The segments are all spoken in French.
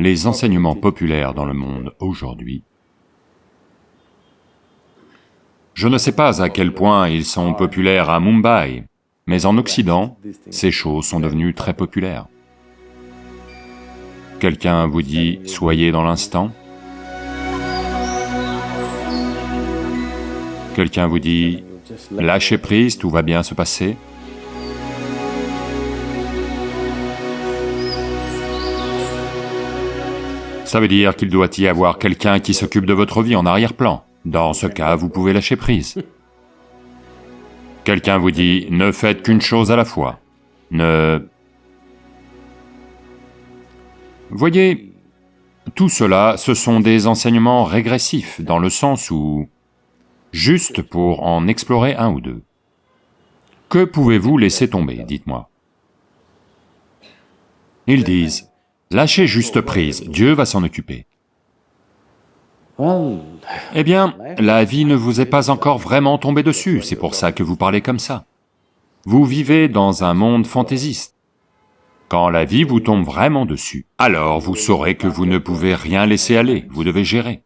les enseignements populaires dans le monde aujourd'hui, je ne sais pas à quel point ils sont populaires à Mumbai, mais en Occident, ces choses sont devenues très populaires. Quelqu'un vous dit « soyez dans l'instant », quelqu'un vous dit « lâchez prise, tout va bien se passer », Ça veut dire qu'il doit y avoir quelqu'un qui s'occupe de votre vie en arrière-plan. Dans ce cas, vous pouvez lâcher prise. Quelqu'un vous dit, ne faites qu'une chose à la fois. Ne... Voyez, tout cela, ce sont des enseignements régressifs, dans le sens où... Juste pour en explorer un ou deux. Que pouvez-vous laisser tomber, dites-moi? Ils disent, Lâchez juste prise, Dieu va s'en occuper. Eh bien, la vie ne vous est pas encore vraiment tombée dessus, c'est pour ça que vous parlez comme ça. Vous vivez dans un monde fantaisiste. Quand la vie vous tombe vraiment dessus, alors vous saurez que vous ne pouvez rien laisser aller, vous devez gérer.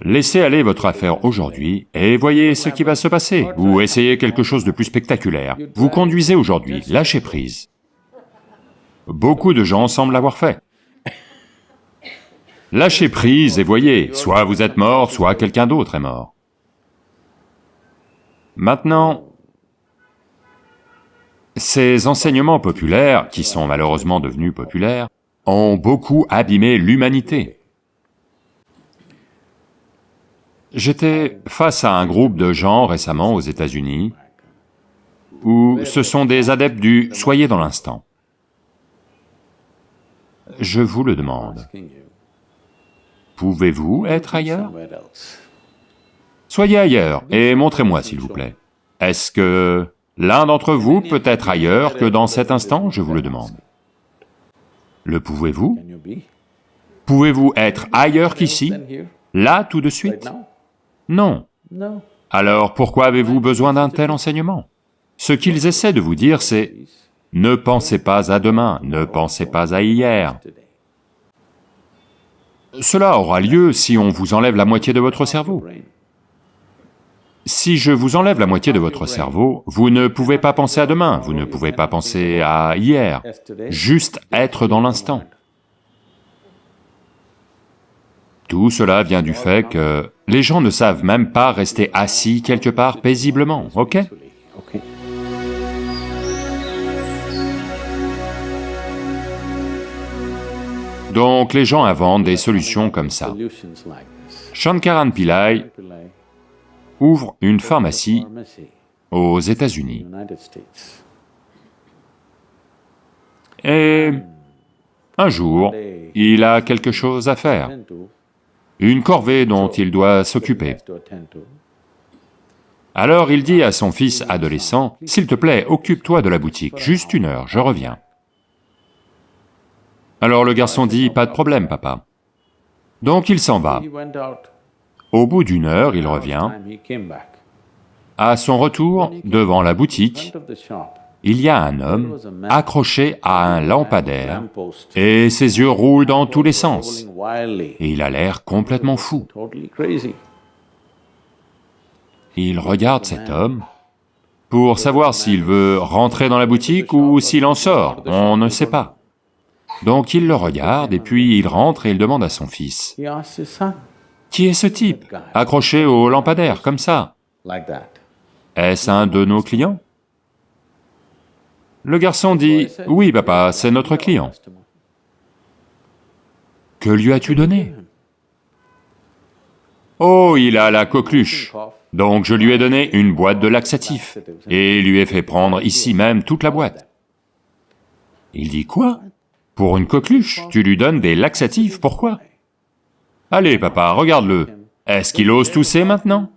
Laissez aller votre affaire aujourd'hui et voyez ce qui va se passer, ou essayez quelque chose de plus spectaculaire. Vous conduisez aujourd'hui, lâchez prise. Beaucoup de gens semblent l'avoir fait. Lâchez prise et voyez, soit vous êtes mort, soit quelqu'un d'autre est mort. Maintenant, ces enseignements populaires, qui sont malheureusement devenus populaires, ont beaucoup abîmé l'humanité. J'étais face à un groupe de gens récemment aux États-Unis, où ce sont des adeptes du « soyez dans l'instant ». Je vous le demande. Pouvez-vous être ailleurs? Soyez ailleurs et montrez-moi s'il vous plaît. Est-ce que l'un d'entre vous peut être ailleurs que dans cet instant, je vous le demande. Le pouvez-vous? Pouvez-vous être ailleurs qu'ici, là tout de suite? Non. Alors pourquoi avez-vous besoin d'un tel enseignement? Ce qu'ils essaient de vous dire, c'est ne pensez pas à demain, ne pensez pas à hier. Cela aura lieu si on vous enlève la moitié de votre cerveau. Si je vous enlève la moitié de votre cerveau, vous ne pouvez pas penser à demain, vous ne pouvez pas penser à hier, juste être dans l'instant. Tout cela vient du fait que les gens ne savent même pas rester assis quelque part paisiblement, ok? Donc les gens inventent des solutions comme ça. Shankaran Pillai ouvre une pharmacie aux États-Unis. Et un jour, il a quelque chose à faire, une corvée dont il doit s'occuper. Alors il dit à son fils adolescent, « S'il te plaît, occupe-toi de la boutique, juste une heure, je reviens. » Alors le garçon dit, pas de problème, papa. Donc il s'en va. Au bout d'une heure, il revient. À son retour, devant la boutique, il y a un homme accroché à un lampadaire et ses yeux roulent dans tous les sens. Et il a l'air complètement fou. Il regarde cet homme pour savoir s'il veut rentrer dans la boutique ou s'il en sort, on ne sait pas. Donc il le regarde et puis il rentre et il demande à son fils, « Qui est ce type, accroché au lampadaire, comme ça. Est-ce un de nos clients ?» Le garçon dit, « Oui, papa, c'est notre client. »« Que lui as-tu donné ?»« Oh, il a la coqueluche, donc je lui ai donné une boîte de laxatif et lui ai fait prendre ici même toute la boîte. » Il dit, « Quoi? Pour une coqueluche, tu lui donnes des laxatifs, pourquoi? Allez, papa, regarde-le. Est-ce qu'il ose tousser maintenant?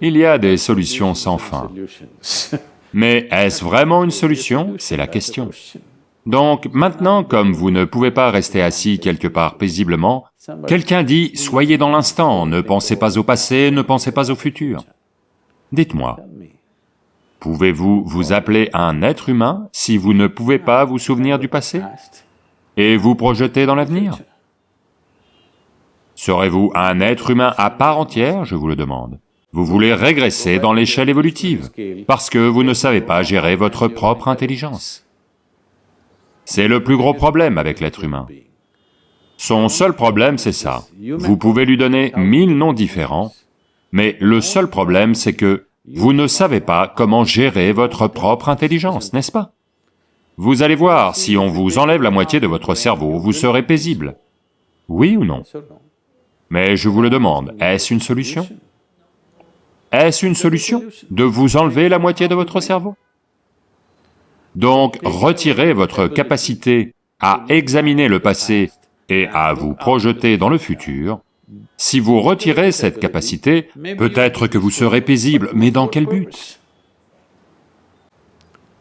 Il y a des solutions sans fin. Mais est-ce vraiment une solution? C'est la question. Donc maintenant, comme vous ne pouvez pas rester assis quelque part paisiblement, quelqu'un dit « soyez dans l'instant, ne pensez pas au passé, ne pensez pas au futur ». Dites-moi, Pouvez-vous vous appeler un être humain si vous ne pouvez pas vous souvenir du passé et vous projeter dans l'avenir? Serez-vous un être humain à part entière, je vous le demande Vous voulez régresser dans l'échelle évolutive, parce que vous ne savez pas gérer votre propre intelligence. C'est le plus gros problème avec l'être humain. Son seul problème, c'est ça. Vous pouvez lui donner mille noms différents, mais le seul problème, c'est que vous ne savez pas comment gérer votre propre intelligence, n'est-ce pas? Vous allez voir, si on vous enlève la moitié de votre cerveau, vous serez paisible. Oui ou non? Mais je vous le demande, est-ce une solution? Est-ce une solution de vous enlever la moitié de votre cerveau? Donc, retirez votre capacité à examiner le passé et à vous projeter dans le futur, si vous retirez cette capacité, peut-être que vous serez paisible, mais dans quel but?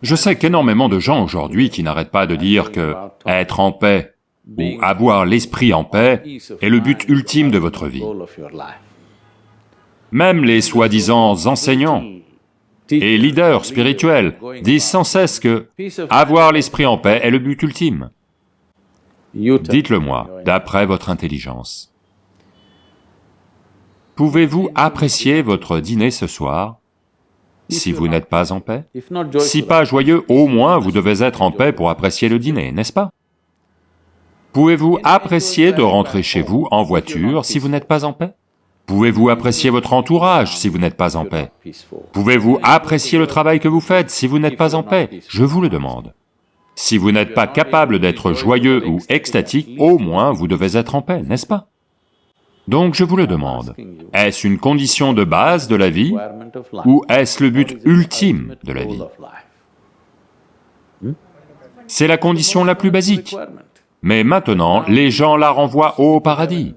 Je sais qu'énormément de gens aujourd'hui qui n'arrêtent pas de dire que être en paix ou avoir l'esprit en paix est le but ultime de votre vie. Même les soi-disant enseignants et leaders spirituels disent sans cesse que avoir l'esprit en paix est le but ultime. Dites-le moi, d'après votre intelligence. Pouvez-vous apprécier votre dîner ce soir si vous n'êtes pas en paix? Si pas joyeux, au moins vous devez être en paix pour apprécier le dîner, n'est-ce pas? Pouvez-vous apprécier de rentrer chez vous en voiture si vous n'êtes pas en paix? Pouvez-vous apprécier votre entourage si vous n'êtes pas en paix? Pouvez-vous apprécier le travail que vous faites si vous n'êtes pas en paix? Je vous le demande. Si vous n'êtes pas capable d'être joyeux ou extatique, au moins vous devez être en paix, n'est-ce pas? Donc je vous le demande, est-ce une condition de base de la vie ou est-ce le but ultime de la vie? C'est la condition la plus basique. Mais maintenant, les gens la renvoient au paradis.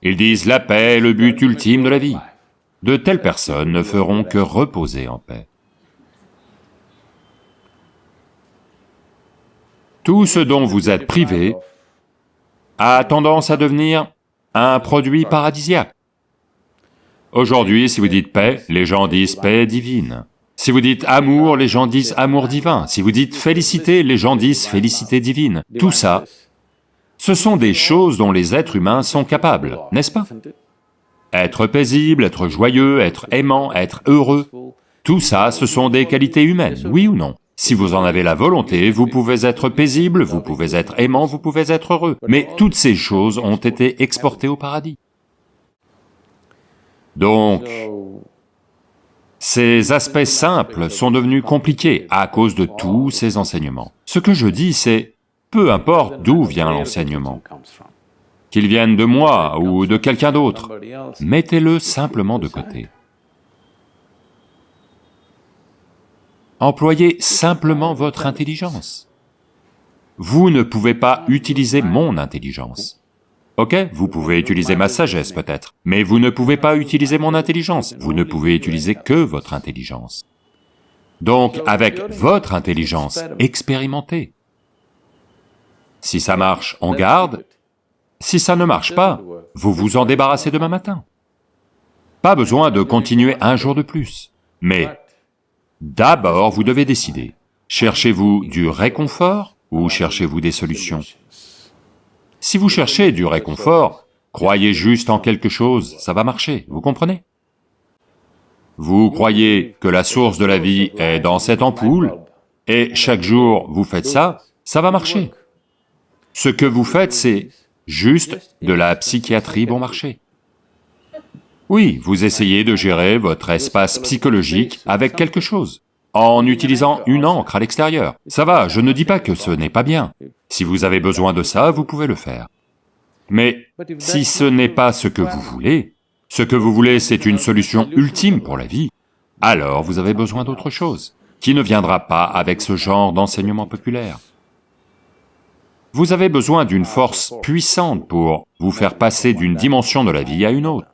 Ils disent la paix est le but ultime de la vie. De telles personnes ne feront que reposer en paix. Tout ce dont vous êtes privé a tendance à devenir un produit paradisiaque. Aujourd'hui, si vous dites paix, les gens disent paix divine. Si vous dites amour, les gens disent amour divin. Si vous dites félicité, les gens disent félicité divine. Tout ça, ce sont des choses dont les êtres humains sont capables, n'est-ce pas? Être paisible, être joyeux, être aimant, être heureux, tout ça, ce sont des qualités humaines, oui ou non? Si vous en avez la volonté, vous pouvez être paisible, vous pouvez être aimant, vous pouvez être heureux, mais toutes ces choses ont été exportées au paradis. Donc, ces aspects simples sont devenus compliqués à cause de tous ces enseignements. Ce que je dis, c'est, peu importe d'où vient l'enseignement, qu'il vienne de moi ou de quelqu'un d'autre, mettez-le simplement de côté. Employez simplement votre intelligence. Vous ne pouvez pas utiliser mon intelligence. Ok, vous pouvez utiliser ma sagesse peut-être, mais vous ne pouvez pas utiliser mon intelligence, vous ne pouvez utiliser que votre intelligence. Donc, avec votre intelligence, expérimentez. Si ça marche, on garde. Si ça ne marche pas, vous vous en débarrassez demain matin. Pas besoin de continuer un jour de plus. Mais D'abord, vous devez décider. Cherchez-vous du réconfort ou cherchez-vous des solutions? Si vous cherchez du réconfort, croyez juste en quelque chose, ça va marcher, vous comprenez? Vous croyez que la source de la vie est dans cette ampoule, et chaque jour vous faites ça, ça va marcher. Ce que vous faites, c'est juste de la psychiatrie bon marché. Oui, vous essayez de gérer votre espace psychologique avec quelque chose, en utilisant une encre à l'extérieur. Ça va, je ne dis pas que ce n'est pas bien. Si vous avez besoin de ça, vous pouvez le faire. Mais si ce n'est pas ce que vous voulez, ce que vous voulez c'est une solution ultime pour la vie, alors vous avez besoin d'autre chose, qui ne viendra pas avec ce genre d'enseignement populaire. Vous avez besoin d'une force puissante pour vous faire passer d'une dimension de la vie à une autre.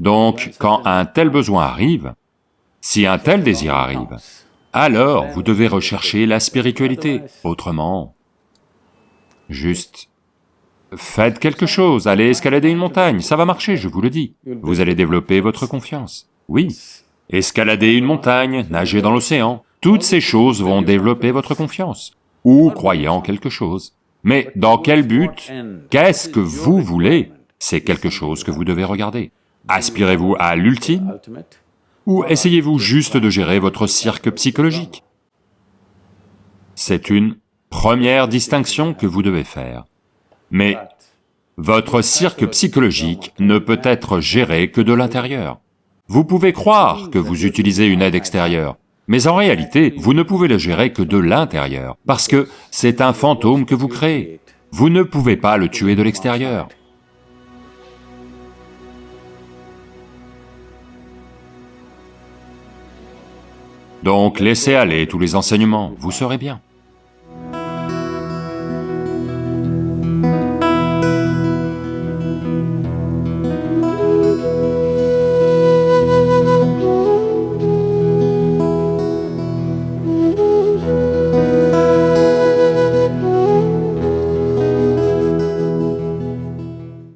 Donc, quand un tel besoin arrive, si un tel désir arrive, alors vous devez rechercher la spiritualité, autrement, juste faites quelque chose, allez escalader une montagne, ça va marcher, je vous le dis. Vous allez développer votre confiance, oui, escalader une montagne, nager dans l'océan, toutes ces choses vont développer votre confiance, ou croyez en quelque chose. Mais dans quel but? Qu'est-ce que vous voulez? C'est quelque chose que vous devez regarder. Aspirez-vous à l'ultime ou essayez-vous juste de gérer votre cirque psychologique? C'est une première distinction que vous devez faire. Mais votre cirque psychologique ne peut être géré que de l'intérieur. Vous pouvez croire que vous utilisez une aide extérieure, mais en réalité, vous ne pouvez le gérer que de l'intérieur, parce que c'est un fantôme que vous créez. Vous ne pouvez pas le tuer de l'extérieur. Donc laissez aller tous les enseignements, vous serez bien.